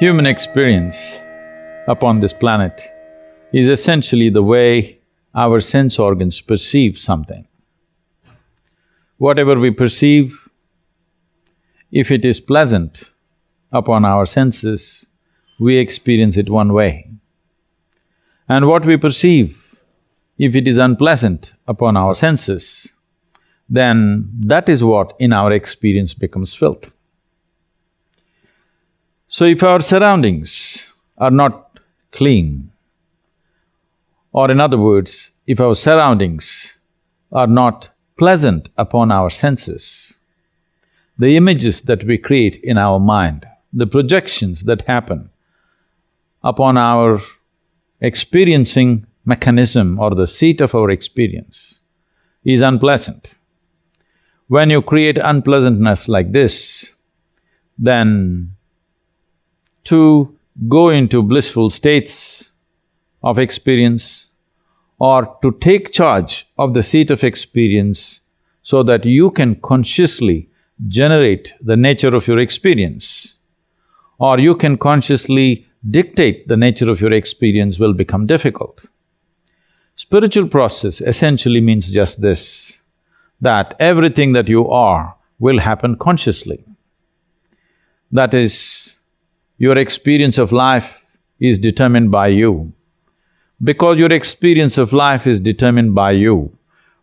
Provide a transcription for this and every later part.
Human experience upon this planet is essentially the way our sense organs perceive something. Whatever we perceive, if it is pleasant upon our senses, we experience it one way. And what we perceive, if it is unpleasant upon our senses, then that is what in our experience becomes filth. So if our surroundings are not clean, or in other words, if our surroundings are not pleasant upon our senses, the images that we create in our mind, the projections that happen upon our experiencing mechanism or the seat of our experience is unpleasant. When you create unpleasantness like this, then to go into blissful states of experience or to take charge of the seat of experience so that you can consciously generate the nature of your experience or you can consciously dictate the nature of your experience will become difficult. Spiritual process essentially means just this, that everything that you are will happen consciously. That is, your experience of life is determined by you. Because your experience of life is determined by you,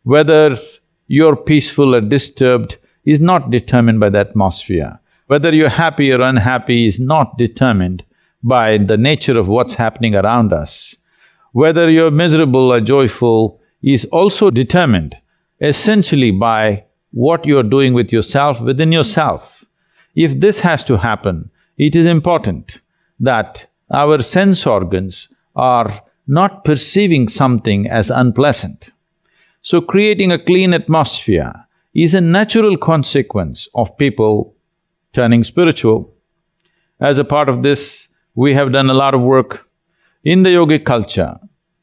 whether you're peaceful or disturbed is not determined by the atmosphere. Whether you're happy or unhappy is not determined by the nature of what's happening around us. Whether you're miserable or joyful is also determined essentially by what you're doing with yourself within yourself. If this has to happen, it is important that our sense organs are not perceiving something as unpleasant. So creating a clean atmosphere is a natural consequence of people turning spiritual. As a part of this, we have done a lot of work. In the yogic culture,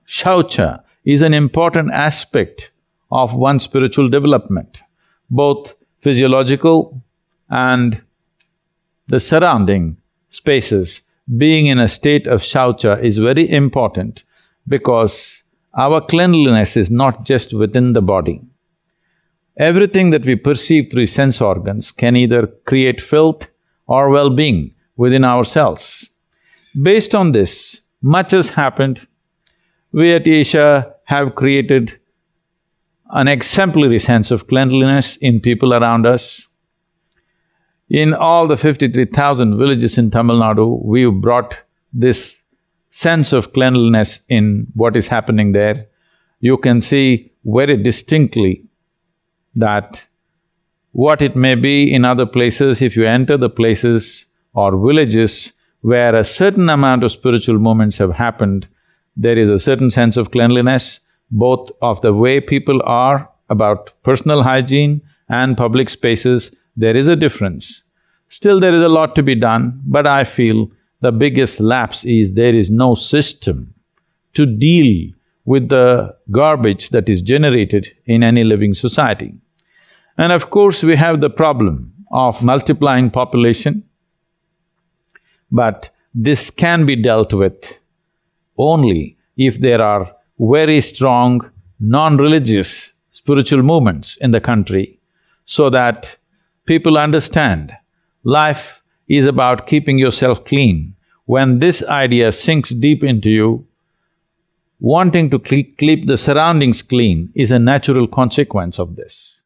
shaucha is an important aspect of one's spiritual development, both physiological and the surrounding spaces, being in a state of shaucha is very important because our cleanliness is not just within the body. Everything that we perceive through sense organs can either create filth or well-being within ourselves. Based on this, much has happened. We at Isha have created an exemplary sense of cleanliness in people around us. In all the fifty-three thousand villages in Tamil Nadu, we've brought this sense of cleanliness in what is happening there. You can see very distinctly that what it may be in other places, if you enter the places or villages where a certain amount of spiritual movements have happened, there is a certain sense of cleanliness, both of the way people are about personal hygiene and public spaces, there is a difference. Still there is a lot to be done, but I feel the biggest lapse is there is no system to deal with the garbage that is generated in any living society. And of course, we have the problem of multiplying population, but this can be dealt with only if there are very strong non-religious spiritual movements in the country so that people understand life is about keeping yourself clean. When this idea sinks deep into you, wanting to keep the surroundings clean is a natural consequence of this.